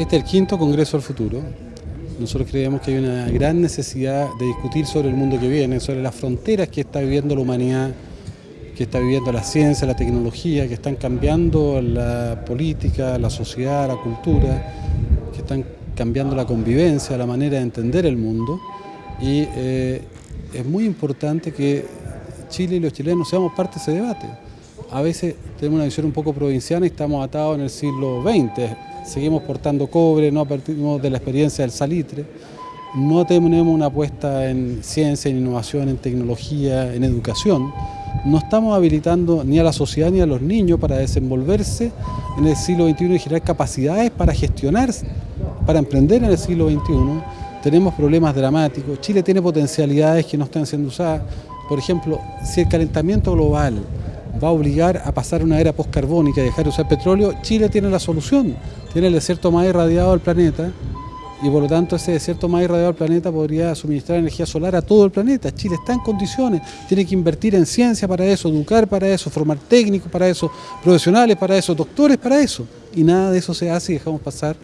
Este es el quinto Congreso del Futuro. Nosotros creemos que hay una gran necesidad de discutir sobre el mundo que viene, sobre las fronteras que está viviendo la humanidad, que está viviendo la ciencia, la tecnología, que están cambiando la política, la sociedad, la cultura, que están cambiando la convivencia, la manera de entender el mundo. Y eh, es muy importante que Chile y los chilenos seamos parte de ese debate. A veces tenemos una visión un poco provinciana y estamos atados en el siglo XX. Seguimos portando cobre, no partimos de la experiencia del salitre. No tenemos una apuesta en ciencia, en innovación, en tecnología, en educación. No estamos habilitando ni a la sociedad ni a los niños para desenvolverse en el siglo XXI y generar capacidades para gestionar, para emprender en el siglo XXI. Tenemos problemas dramáticos. Chile tiene potencialidades que no están siendo usadas. Por ejemplo, si el calentamiento global va a obligar a pasar una era postcarbónica y dejar de usar petróleo, Chile tiene la solución. Tiene el desierto más irradiado del planeta y por lo tanto ese desierto más irradiado del planeta podría suministrar energía solar a todo el planeta. Chile está en condiciones, tiene que invertir en ciencia para eso, educar para eso, formar técnicos para eso, profesionales para eso, doctores para eso. Y nada de eso se hace y dejamos pasar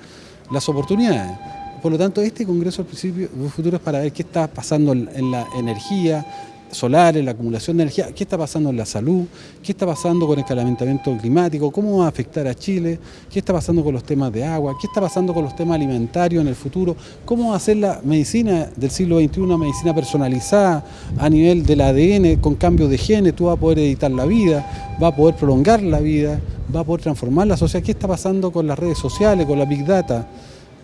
las oportunidades. Por lo tanto, este Congreso al principio futuro es para ver qué está pasando en la energía, solares, la acumulación de energía, qué está pasando en la salud, qué está pasando con el calentamiento climático, cómo va a afectar a Chile, qué está pasando con los temas de agua, qué está pasando con los temas alimentarios en el futuro, cómo va a ser la medicina del siglo XXI, una medicina personalizada a nivel del ADN, con cambios de genes, tú vas a poder editar la vida, va a poder prolongar la vida, va a poder transformar la sociedad, qué está pasando con las redes sociales, con la Big Data,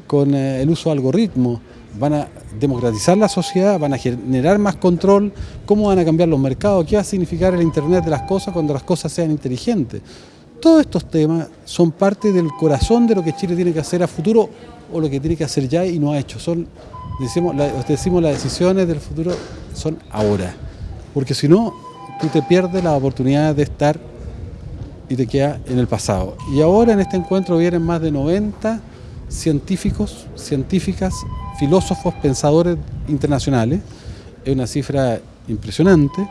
con eh, el uso de algoritmos, van a democratizar la sociedad, van a generar más control, cómo van a cambiar los mercados, qué va a significar el Internet de las cosas cuando las cosas sean inteligentes. Todos estos temas son parte del corazón de lo que Chile tiene que hacer a futuro o lo que tiene que hacer ya y no ha hecho. Son, decimos, decimos las decisiones del futuro son ahora, porque si no, tú te pierdes la oportunidad de estar y te queda en el pasado. Y ahora en este encuentro vienen más de 90 científicos, científicas, filósofos, pensadores internacionales. Es una cifra impresionante.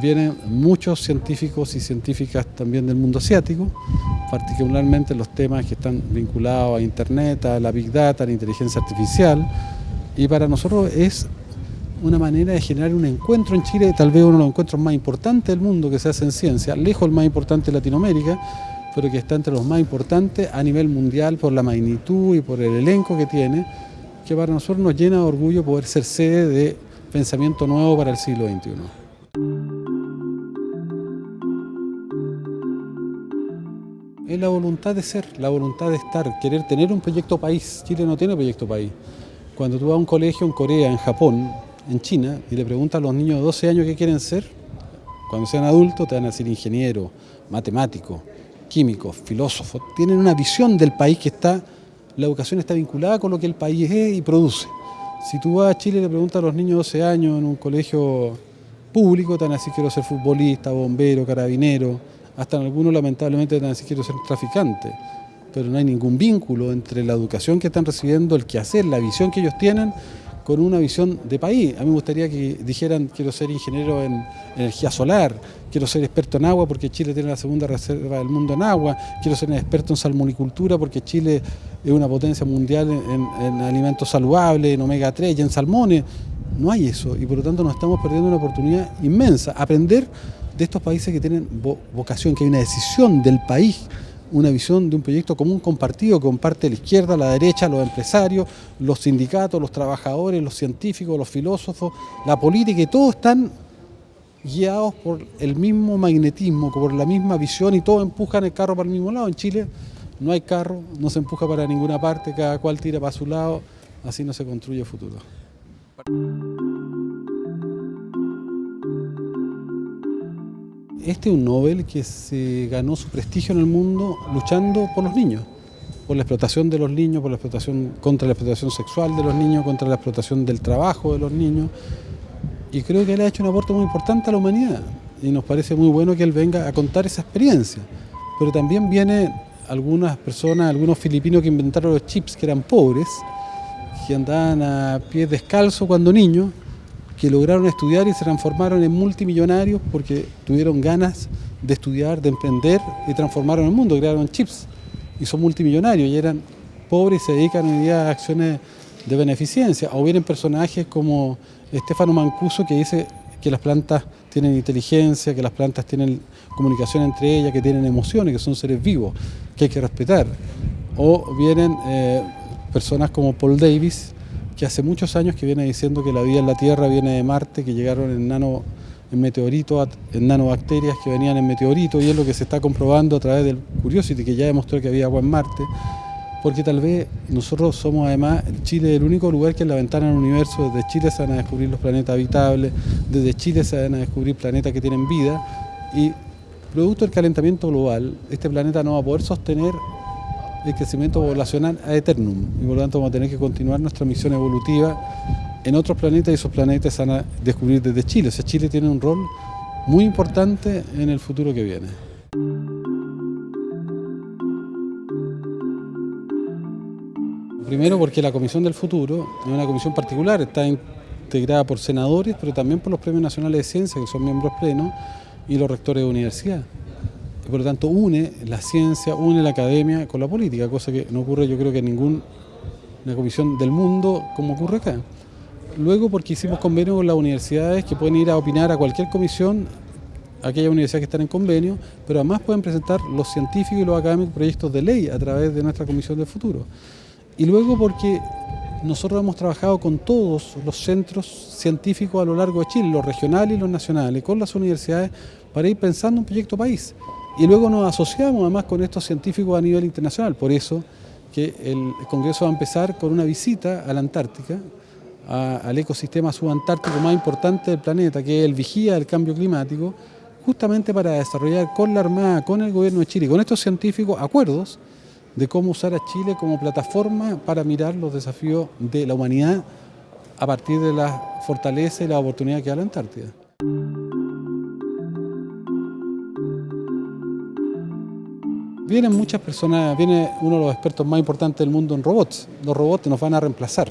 Vienen muchos científicos y científicas también del mundo asiático, particularmente los temas que están vinculados a Internet, a la Big Data, a la inteligencia artificial. Y para nosotros es una manera de generar un encuentro en Chile, tal vez uno de los encuentros más importantes del mundo que se hace en ciencia, lejos el más importante de Latinoamérica, pero que está entre los más importantes a nivel mundial por la magnitud y por el elenco que tiene, que para nosotros nos llena de orgullo poder ser sede de pensamiento nuevo para el siglo XXI. Es la voluntad de ser, la voluntad de estar, querer tener un proyecto país. Chile no tiene proyecto país. Cuando tú vas a un colegio en Corea, en Japón, en China, y le preguntas a los niños de 12 años qué quieren ser, cuando sean adultos te van a decir ingeniero, matemático, químicos, filósofos, tienen una visión del país que está, la educación está vinculada con lo que el país es y produce. Si tú vas a Chile y le preguntas a los niños de 12 años en un colegio público, te van a decir quiero ser futbolista, bombero, carabinero, hasta en algunos lamentablemente te van a decir quiero ser traficante. Pero no hay ningún vínculo entre la educación que están recibiendo, el quehacer, la visión que ellos tienen con una visión de país. A mí me gustaría que dijeran, quiero ser ingeniero en energía solar, quiero ser experto en agua porque Chile tiene la segunda reserva del mundo en agua, quiero ser experto en salmonicultura porque Chile es una potencia mundial en, alimentos saludables, en omega 3 y en salmones. No hay eso y por lo tanto nos estamos perdiendo una oportunidad inmensa. Aprender de estos países que tienen vocación, que hay una decisión del país una visión de un proyecto común compartido que comparte la izquierda, la derecha, los empresarios, los sindicatos, los trabajadores, los científicos, los filósofos, la política y todos están guiados por el mismo magnetismo, por la misma visión y todos empujan el carro para el mismo lado. En Chile no hay carro, no se empuja para ninguna parte, cada cual tira para su lado, así no se construye el futuro. Este es un Nobel que se ganó su prestigio en el mundo luchando por los niños, por la explotación de los niños, por la explotación, contra la explotación sexual de los niños, contra la explotación del trabajo de los niños. Y creo que él ha hecho un aporte muy importante a la humanidad y nos parece muy bueno que él venga a contar esa experiencia. Pero también vienen algunas personas, algunos filipinos que inventaron los chips que eran pobres, que andaban a pies descalzos cuando niños que lograron estudiar y se transformaron en multimillonarios porque tuvieron ganas de estudiar, de emprender y transformaron el mundo, crearon chips y son multimillonarios y eran pobres y se dedican hoy día a acciones de beneficencia. O vienen personajes como Estefano Mancuso que dice que las plantas tienen inteligencia, que las plantas tienen comunicación entre ellas, que tienen emociones, que son seres vivos, que hay que respetar. O vienen eh, personas como Paul Davis, que hace muchos años que viene diciendo que la vida en la Tierra viene de Marte, que llegaron en nano en meteoritos, en nanobacterias que venían en meteoritos y es lo que se está comprobando a través del Curiosity, que ya demostró que había agua en Marte, porque tal vez nosotros somos además, Chile el único lugar que es la ventana al universo, desde Chile se van a descubrir los planetas habitables, desde Chile se van a descubrir planetas que tienen vida y producto del calentamiento global, este planeta no va a poder sostener el crecimiento poblacional a eternum y por lo tanto vamos a tener que continuar nuestra misión evolutiva en otros planetas y esos planetas van a descubrir desde Chile. O sea, Chile tiene un rol muy importante en el futuro que viene. Primero porque la Comisión del Futuro es una comisión particular, está integrada por senadores, pero también por los premios nacionales de ciencia, que son miembros plenos, y los rectores de universidad. Y por lo tanto une la ciencia, une la academia con la política, cosa que no ocurre yo creo que en ninguna comisión del mundo como ocurre acá. Luego porque hicimos convenio con las universidades que pueden ir a opinar a cualquier comisión, aquellas universidades que están en convenio, pero además pueden presentar los científicos y los académicos proyectos de ley a través de nuestra Comisión del Futuro. Y luego porque nosotros hemos trabajado con todos los centros científicos a lo largo de Chile, los regionales y los nacionales, con las universidades, para ir pensando un proyecto país. Y luego nos asociamos además con estos científicos a nivel internacional, por eso que el Congreso va a empezar con una visita a la Antártica, al ecosistema subantártico más importante del planeta, que es el vigía del cambio climático, justamente para desarrollar con la Armada, con el gobierno de Chile, con estos científicos, acuerdos de cómo usar a Chile como plataforma para mirar los desafíos de la humanidad a partir de la fortaleza y la oportunidad que da la Antártida. Vienen muchas personas, viene uno de los expertos más importantes del mundo en robots. Los robots nos van a reemplazar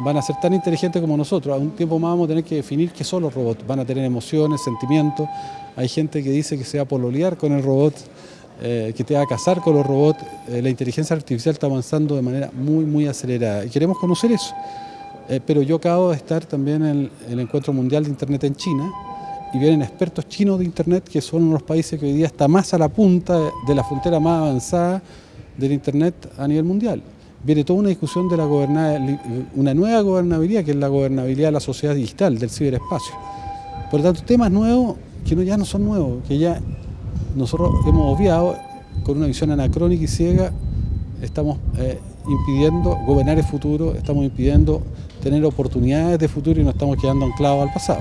van a ser tan inteligentes como nosotros. A un tiempo más vamos a tener que definir qué son los robots. Van a tener emociones, sentimientos. Hay gente que dice que se va a pololear con el robot, eh, que te va a casar con los robots. Eh, la inteligencia artificial está avanzando de manera muy, muy acelerada y queremos conocer eso. Eh, pero yo acabo de estar también en el, Encuentro Mundial de Internet en China y vienen expertos chinos de Internet que son unos países que hoy día están más a la punta de la frontera más avanzada del Internet a nivel mundial viene toda una discusión de la una nueva gobernabilidad, que es la gobernabilidad de la sociedad digital, del ciberespacio. Por lo tanto, temas nuevos que ya no son nuevos, que ya nosotros hemos obviado con una visión anacrónica y ciega, estamos eh, impidiendo gobernar el futuro, estamos impidiendo tener oportunidades de futuro y nos estamos quedando anclados al pasado.